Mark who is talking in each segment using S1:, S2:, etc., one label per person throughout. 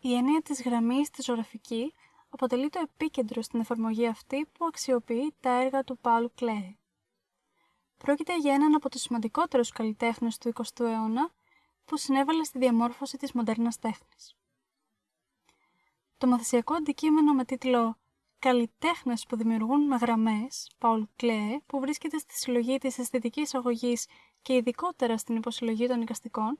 S1: Η έννοια της γραμμής στη ζωγραφική αποτελεί το επίκεντρο στην εφαρμογή αυτή που αξιοποιεί τα έργα του Παύλου Κλέε. Πρόκειται για έναν από τους σημαντικότερους καλλιτέχνες του 20ου αιώνα που συνέβαλε στη διαμόρφωση της μοντέρνας τέχνης. Το μαθησιακό αντικείμενο με τίτλο «Καλλιτέχνες που δημιουργούν με γραμμές, Paul Klee, που βρίσκεται στη συλλογή της αισθητικής αγωγής και ειδικότερα στην υποσυλλογή των οικαστικών,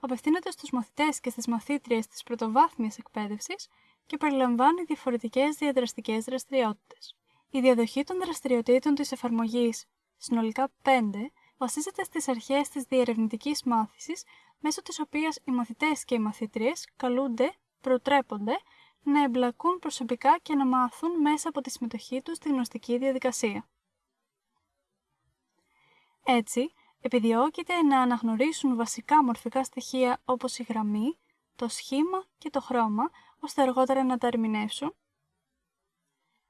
S1: απευθύνεται στους μαθητές και στις μαθήτριες της πρωτοβάθμιας εκπαίδευσης και περιλαμβάνει διαφορετικές διαδραστικές δραστηριότητες. Η διαδοχή των δραστηριοτήτων της εφαρμογής, συνολικά 5, βασίζεται στις αρχές της διερευνητικής μάθησης, μέσω της οποίας οι μαθητές και οι μαθήτριες καλούνται, προτρέπονται να εμπλακούν προσωπικά και να μάθουν μέσα από τη συμμετοχή τους στη γνωστική διαδικασία. Έτσι, επιδιώκεται να αναγνωρίσουν βασικά μορφικά στοιχεία όπως η γραμμή, το σχήμα και το χρώμα, ώστε αργότερα να τα ερμηνεύσουν,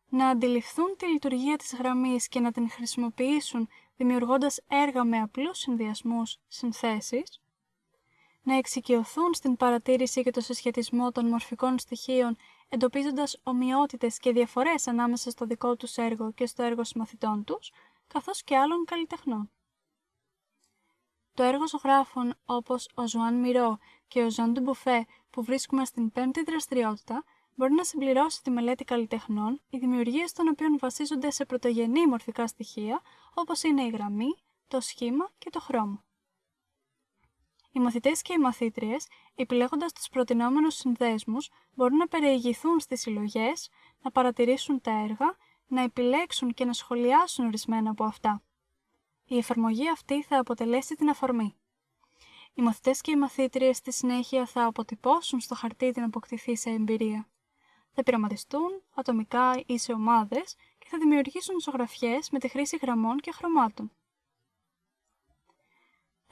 S1: να αντιληφθούν τη λειτουργία της γραμμής και να την χρησιμοποιήσουν δημιουργώντας έργα με απλούς συνδυασμούς, συνθέσεις, να εξοικειωθούν στην παρατήρηση και το συσχετισμό των μορφικών στοιχείων, εντοπίζοντας ομοιότητες και διαφορές ανάμεσα στο δικό τους έργο και στο έργο συμμαθητών τους, καθώς και άλλων καλλιτεχνών. Το έργο ζωγράφων όπως ο Ζουάν Μιρό και ο Ζαν Ντουμπουφέ που βρίσκουμε στην πέμπτη δραστηριότητα μπορεί να συμπληρώσει τη μελέτη καλλιτεχνών, οι δημιουργίες των οποίων βασίζονται σε πρωτογενή μορφικά στοιχεία όπως είναι η γραμμή, το σχήμα και το χρώμα. Οι μαθητές και οι μαθήτριες, επιλέγοντας τους προτεινόμενους συνδέσμους, μπορούν να περιηγηθούν στις συλλογές, να παρατηρήσουν τα έργα, να επιλέξουν και να σχολιάσουν ορισμένα από αυτά. Η εφαρμογή αυτή θα αποτελέσει την αφορμή. Οι μαθητές και οι μαθήτριες στη συνέχεια θα αποτυπώσουν στο χαρτί την αποκτηθή σε εμπειρία. Θα πειραματιστούν ατομικά ή σε ομάδες και θα δημιουργήσουν ζωγραφιέ με τη χρήση γραμμών και χρωμάτων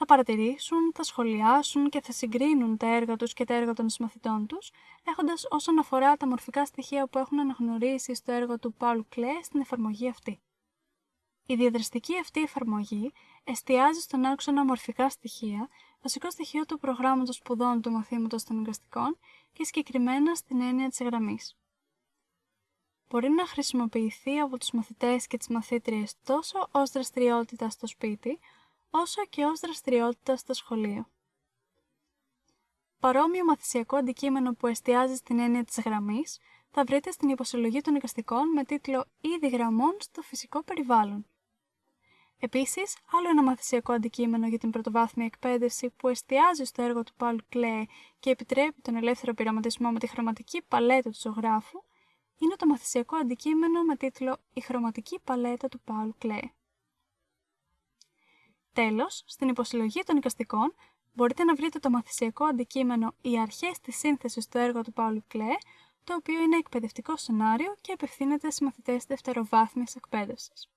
S1: θα παρατηρήσουν, θα σχολιάσουν και θα συγκρίνουν τα έργα τους και τα έργα των συμμαθητών τους, έχοντας όσον αφορά τα μορφικά στοιχεία που έχουν αναγνωρίσει στο έργο του Paul Klee στην εφαρμογή αυτή. Η διαδραστική αυτή εφαρμογή εστιάζει στον άξονα μορφικά στοιχεία, βασικό στοιχείο του προγράμματος σπουδών του μαθήματος των εγκαστικών και συγκεκριμένα στην έννοια της γραμμής. Μπορεί να χρησιμοποιηθεί από τους μαθητές και τις μαθήτριες τόσο ως δραστηριότητα στο σπίτι, όσο και ως δραστηριότητα στο σχολείο. Παρόμοιο μαθησιακό αντικείμενο που εστιάζει στην έννοια της γραμμής θα βρείτε στην υποσυλλογή των εικαστικών με τίτλο «Είδη γραμμών στο φυσικό περιβάλλον». Επίσης, άλλο ένα μαθησιακό αντικείμενο για την πρωτοβάθμια εκπαίδευση που εστιάζει στο έργο του Paul Klee και επιτρέπει τον ελεύθερο πειραματισμό με τη χρωματική παλέτα του ζωγράφου είναι το μαθησιακό αντικείμενο με τίτλο «Η χρωματική παλέτα του Paul Klee». Τέλος, στην υποσυλλογή των οικαστικών μπορείτε να βρείτε το μαθησιακό αντικείμενο «Οι αρχές της σύνθεσης του έργου του Παύλου Κλέ», το οποίο είναι εκπαιδευτικό σενάριο και απευθύνεται σε μαθητές δευτεροβάθμιας εκπαίδευσης.